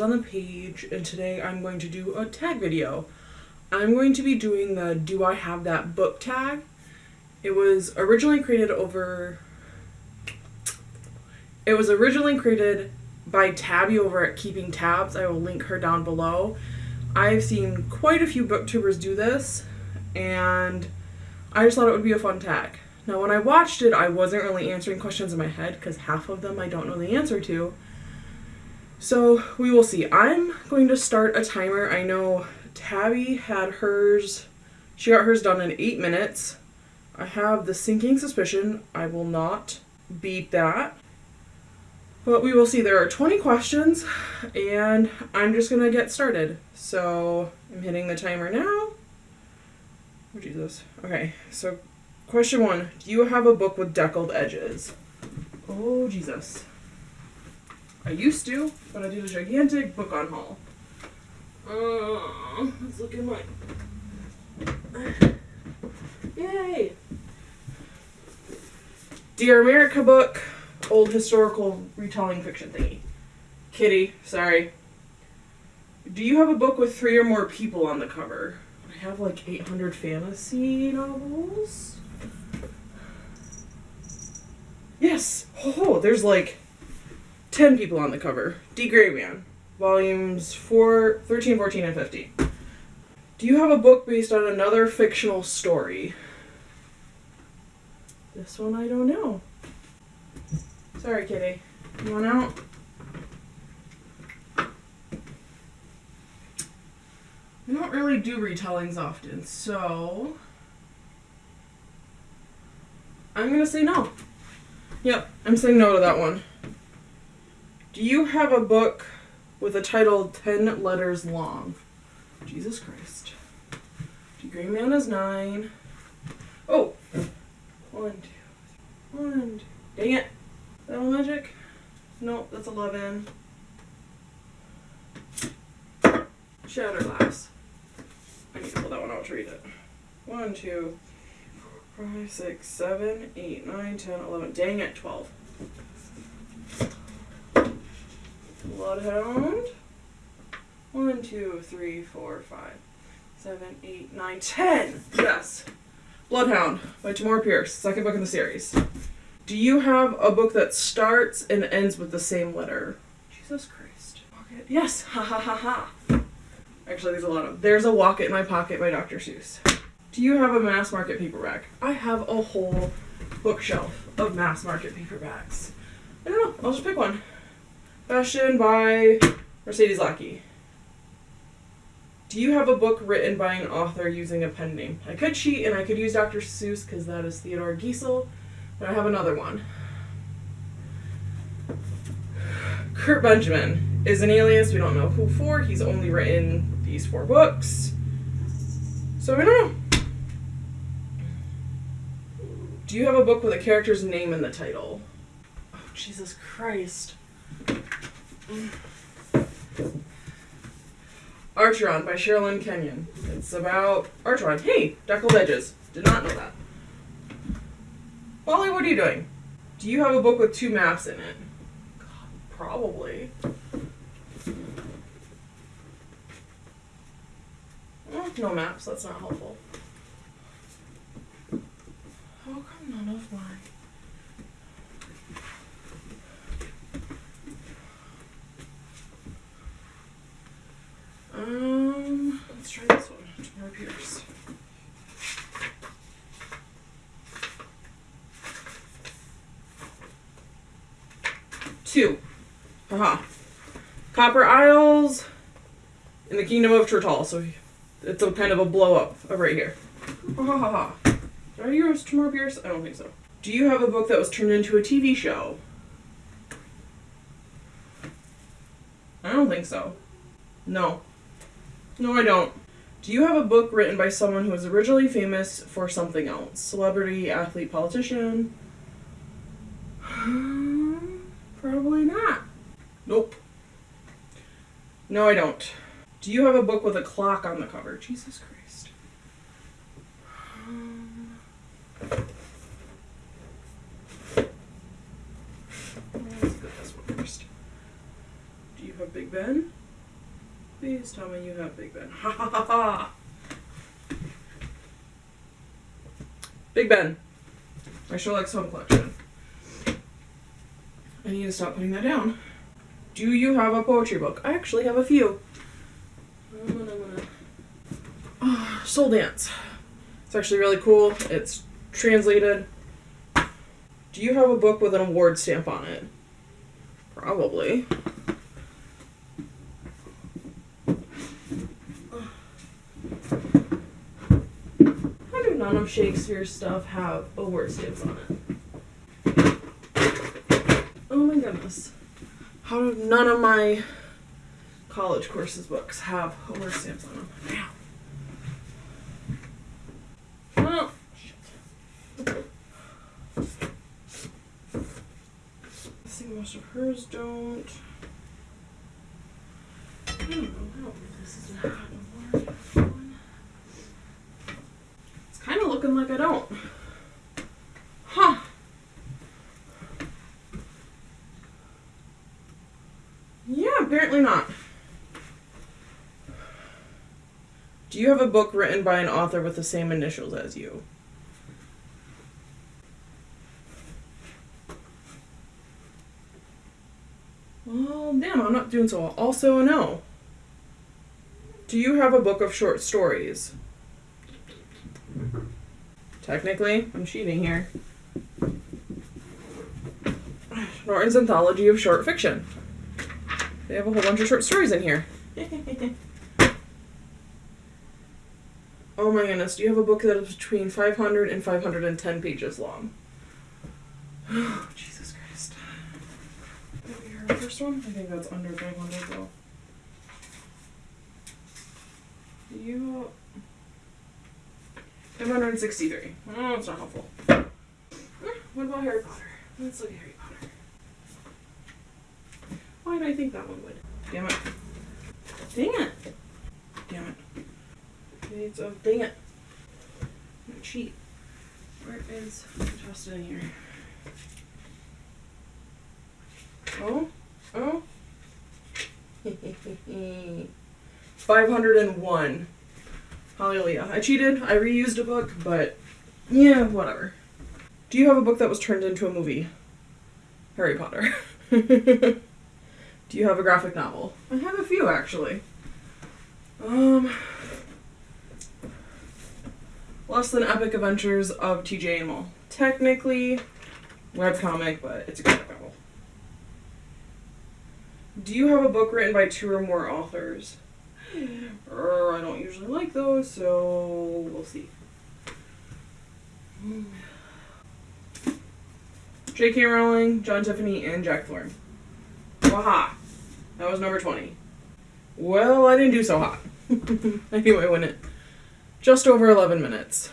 on the page, and today I'm going to do a tag video. I'm going to be doing the Do I Have That Book tag. It was originally created over. It was originally created by Tabby over at Keeping Tabs. I will link her down below. I've seen quite a few booktubers do this, and I just thought it would be a fun tag. Now, when I watched it, I wasn't really answering questions in my head because half of them I don't know the answer to. So we will see. I'm going to start a timer. I know Tabby had hers, she got hers done in eight minutes. I have the sinking suspicion I will not beat that. But we will see. There are 20 questions, and I'm just going to get started. So I'm hitting the timer now. Oh, Jesus. Okay, so question one Do you have a book with deckled edges? Oh, Jesus. I used to, but I did a gigantic book on haul. Uh, let's look at my. Yay! Dear America book, old historical retelling fiction thingy. Kitty, sorry. Do you have a book with three or more people on the cover? I have like 800 fantasy novels. Yes! Oh, there's like 10 people on the cover. D. Gray Man, volumes 4, 13, 14, and 15. Do you have a book based on another fictional story? This one I don't know. Sorry, kitty. You want out? I don't really do retellings often, so I'm gonna say no. Yep, I'm saying no to that one. Do you have a book with a title 10 letters long? Jesus Christ. D. Gray Man is 9. Oh! One, two, one, two. Dang it. That magic? Nope, that's 11. Shatterglass. I need to pull that one out to read it. One, two, four, five, six, seven, eight, nine, ten, eleven. Dang it, 12. Bloodhound. One, two, three, four, five, seven, eight, nine, ten. Yes. Bloodhound by Tamora Pierce, second book in the series. Do you have a book that starts and ends with the same letter? Jesus Christ. Pocket. Yes. Ha ha ha ha. Actually, there's a lot of. There's a Wocket in My Pocket by Dr. Seuss. Do you have a mass market paperback? I have a whole bookshelf of mass market paperbacks. I don't know. I'll just pick one. Fashion by Mercedes Lackey. Do you have a book written by an author using a pen name? I could cheat and I could use Dr. Seuss because that is Theodore Geisel, but I have another one. Kurt Benjamin is an alias. We don't know who for. He's only written these four books. So we don't know. Do you have a book with a character's name in the title? Oh, Jesus Christ. Acheron by Sherilyn Kenyon. It's about Acheron. Hey, deckled edges. Did not know that. Wally, what are you doing? Do you have a book with two maps in it? God, probably. Oh, no maps, that's not helpful. How come none of mine? Um, let's try this one. Tamora Pierce. Two. Haha. Copper Isles in the Kingdom of Tortall. So it's a kind of a blow up of right here. Ha. Did I use Tamora Pierce? I don't think so. Do you have a book that was turned into a TV show? I don't think so. No. No, I don't. Do you have a book written by someone who was originally famous for something else? Celebrity, athlete, politician? Probably not. Nope. No, I don't. Do you have a book with a clock on the cover? Jesus Christ. Um, let's get this one first. Do you have Big Ben? Please tell me you have Big Ben. Ha ha ha ha. Big Ben. My Sherlock Holmes collection. I need to stop putting that down. Do you have a poetry book? I actually have a few. I'm gonna, I'm gonna... Oh, Soul Dance. It's actually really cool. It's translated. Do you have a book with an award stamp on it? Probably. None of Shakespeare's stuff have award stamps on it? Oh my goodness. How do none of my college courses books have award stamps on them? Ow. Oh. I think most of hers don't. I don't know this is not. It's kind of looking like I don't. Huh. Yeah, apparently not. Do you have a book written by an author with the same initials as you? Well, damn, I'm not doing so well. Also, no. Do you have a book of short stories? Technically, I'm cheating here. Norton's Anthology of Short Fiction. They have a whole bunch of short stories in here. oh my goodness, do you have a book that is between 500 and 510 pages long? Oh, Jesus Christ. Maybe her first one? I think that's under 500 though. Do you. 563. Oh, it's not helpful. What about Harry Potter? Let's look at Harry Potter. Why did I think that one would? Damn it. Dang it. Damn it. It's a dang it. I'm gonna cheat. Where is tossed it in here? Oh? Oh? 501. Hallelujah. I cheated. I reused a book, but yeah, whatever. Do you have a book that was turned into a movie? Harry Potter. Do you have a graphic novel? I have a few actually. Um Less than epic adventures of TJ and Amal. Technically webcomic, but it's a graphic novel. Do you have a book written by two or more authors? Er, I don't usually like those, so we'll see. J.K. Rowling, John Tiffany, and Jack Thorne. Waha! That was number 20. Well, I didn't do so hot. anyway, when it just over 11 minutes.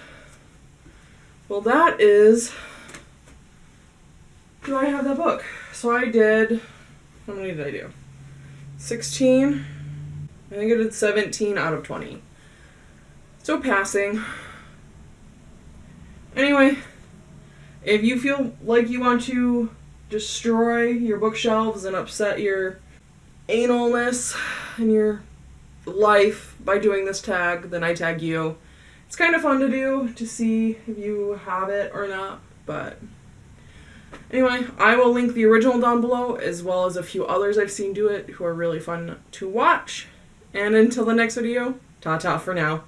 Well, that is. Do I have that book? So I did. How many did I do? 16. I think I did 17 out of 20. So passing. Anyway, if you feel like you want to destroy your bookshelves and upset your analness in your life by doing this tag, then I tag you. It's kind of fun to do to see if you have it or not, but anyway, I will link the original down below as well as a few others I've seen do it who are really fun to watch. And until the next video, ta ta for now.